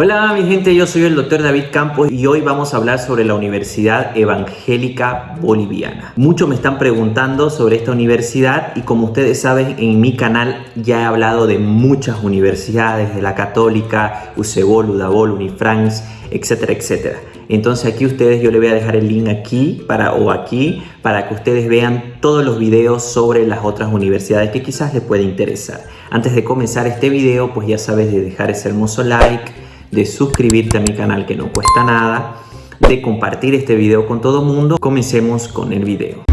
Hola mi gente, yo soy el doctor David Campos y hoy vamos a hablar sobre la Universidad Evangélica Boliviana. Muchos me están preguntando sobre esta universidad y como ustedes saben en mi canal ya he hablado de muchas universidades, de la Católica, UCEBOL, UDABOL, Unifrance, etcétera, etcétera. Entonces aquí ustedes yo les voy a dejar el link aquí para, o aquí para que ustedes vean todos los videos sobre las otras universidades que quizás les puede interesar. Antes de comenzar este video pues ya sabes de dejar ese hermoso like, de suscribirte a mi canal que no cuesta nada, de compartir este video con todo mundo. Comencemos con el video.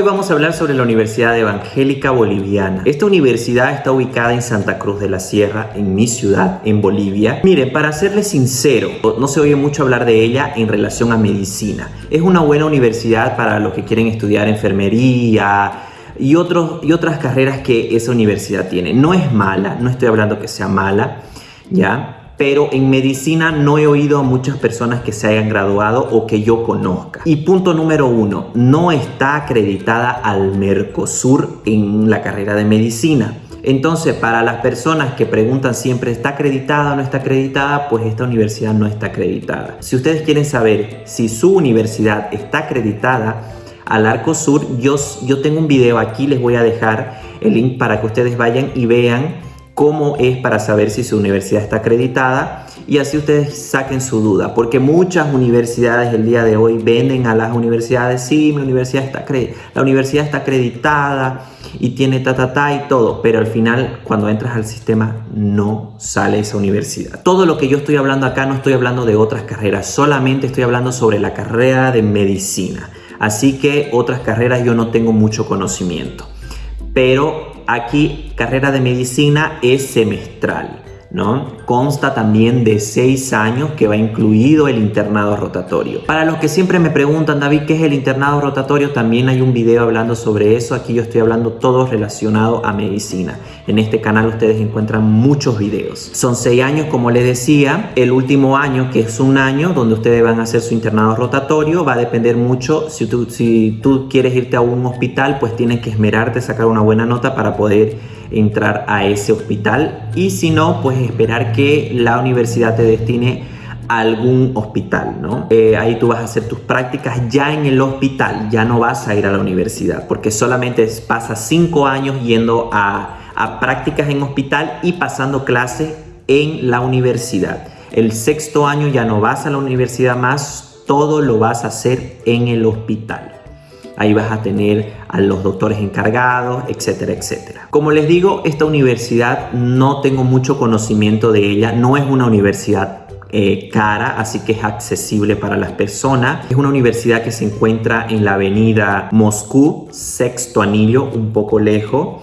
Hoy vamos a hablar sobre la Universidad Evangélica Boliviana. Esta universidad está ubicada en Santa Cruz de la Sierra, en mi ciudad, en Bolivia. Miren, para serles sincero, no se oye mucho hablar de ella en relación a medicina. Es una buena universidad para los que quieren estudiar enfermería, y, otros, y otras carreras que esa universidad tiene. No es mala, no estoy hablando que sea mala, ¿ya? Pero en medicina no he oído a muchas personas que se hayan graduado o que yo conozca. Y punto número uno, no está acreditada al Mercosur en la carrera de medicina. Entonces, para las personas que preguntan siempre, ¿está acreditada o no está acreditada? Pues esta universidad no está acreditada. Si ustedes quieren saber si su universidad está acreditada al Arcosur, yo, yo tengo un video aquí, les voy a dejar el link para que ustedes vayan y vean cómo es para saber si su universidad está acreditada y así ustedes saquen su duda, porque muchas universidades el día de hoy venden a las universidades, sí, mi universidad está la universidad está acreditada y tiene ta ta ta y todo, pero al final cuando entras al sistema no sale esa universidad. Todo lo que yo estoy hablando acá no estoy hablando de otras carreras, solamente estoy hablando sobre la carrera de medicina. Así que otras carreras yo no tengo mucho conocimiento. Pero Aquí carrera de medicina es semestral. ¿No? Consta también de seis años que va incluido el internado rotatorio. Para los que siempre me preguntan, David, ¿qué es el internado rotatorio? También hay un video hablando sobre eso. Aquí yo estoy hablando todo relacionado a medicina. En este canal ustedes encuentran muchos videos. Son seis años, como les decía. El último año, que es un año donde ustedes van a hacer su internado rotatorio, va a depender mucho. Si tú, si tú quieres irte a un hospital, pues tienes que esmerarte, sacar una buena nota para poder entrar a ese hospital y si no, pues esperar que la universidad te destine a algún hospital, ¿no? Eh, ahí tú vas a hacer tus prácticas ya en el hospital, ya no vas a ir a la universidad, porque solamente pasas cinco años yendo a, a prácticas en hospital y pasando clases en la universidad. El sexto año ya no vas a la universidad más, todo lo vas a hacer en el hospital. Ahí vas a tener a los doctores encargados, etcétera, etcétera. Como les digo, esta universidad no tengo mucho conocimiento de ella. No es una universidad eh, cara, así que es accesible para las personas. Es una universidad que se encuentra en la avenida Moscú, sexto anillo, un poco lejos.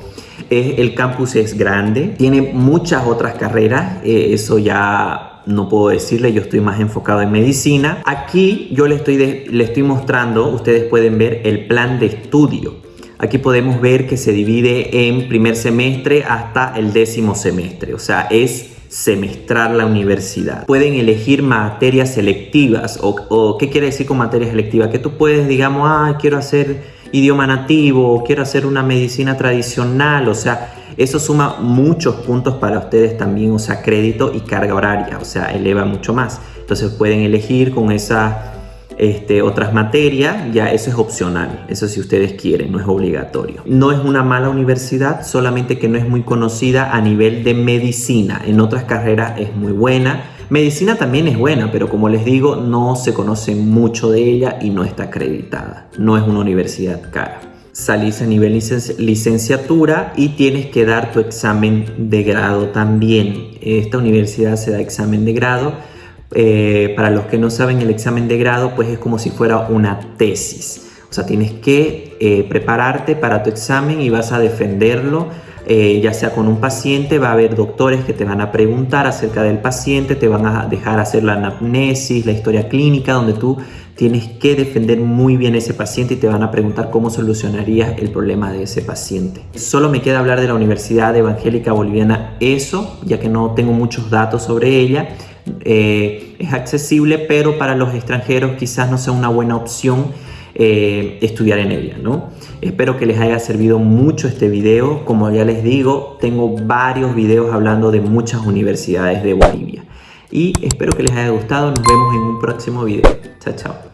el campus es grande, tiene muchas otras carreras, eh, eso ya no puedo decirle, yo estoy más enfocado en medicina. Aquí yo le estoy, le estoy mostrando, ustedes pueden ver el plan de estudio. Aquí podemos ver que se divide en primer semestre hasta el décimo semestre, o sea, es semestral la universidad. Pueden elegir materias selectivas o, o ¿qué quiere decir con materias selectivas? Que tú puedes, digamos, ah, quiero hacer idioma nativo, quiero hacer una medicina tradicional, o sea, eso suma muchos puntos para ustedes también, o sea, crédito y carga horaria, o sea, eleva mucho más. Entonces pueden elegir con esas este, otras materias, ya eso es opcional, eso si ustedes quieren, no es obligatorio. No es una mala universidad, solamente que no es muy conocida a nivel de medicina, en otras carreras es muy buena, Medicina también es buena, pero como les digo, no se conoce mucho de ella y no está acreditada. No es una universidad cara. Salís a nivel licenciatura y tienes que dar tu examen de grado también. Esta universidad se da examen de grado. Eh, para los que no saben, el examen de grado pues es como si fuera una tesis. O sea, tienes que eh, prepararte para tu examen y vas a defenderlo eh, ya sea con un paciente, va a haber doctores que te van a preguntar acerca del paciente, te van a dejar hacer la anamnesis, la historia clínica, donde tú tienes que defender muy bien ese paciente y te van a preguntar cómo solucionarías el problema de ese paciente. Solo me queda hablar de la Universidad Evangélica Boliviana eso, ya que no tengo muchos datos sobre ella. eh, es accesible, pero para los extranjeros quizás no sea una buena opción eh, estudiar en ella, ¿no? Espero que les haya servido mucho este video. Como ya les digo, tengo varios videos hablando de muchas universidades de Bolivia. Y espero que les haya gustado. Nos vemos en un próximo video. Chao, chao.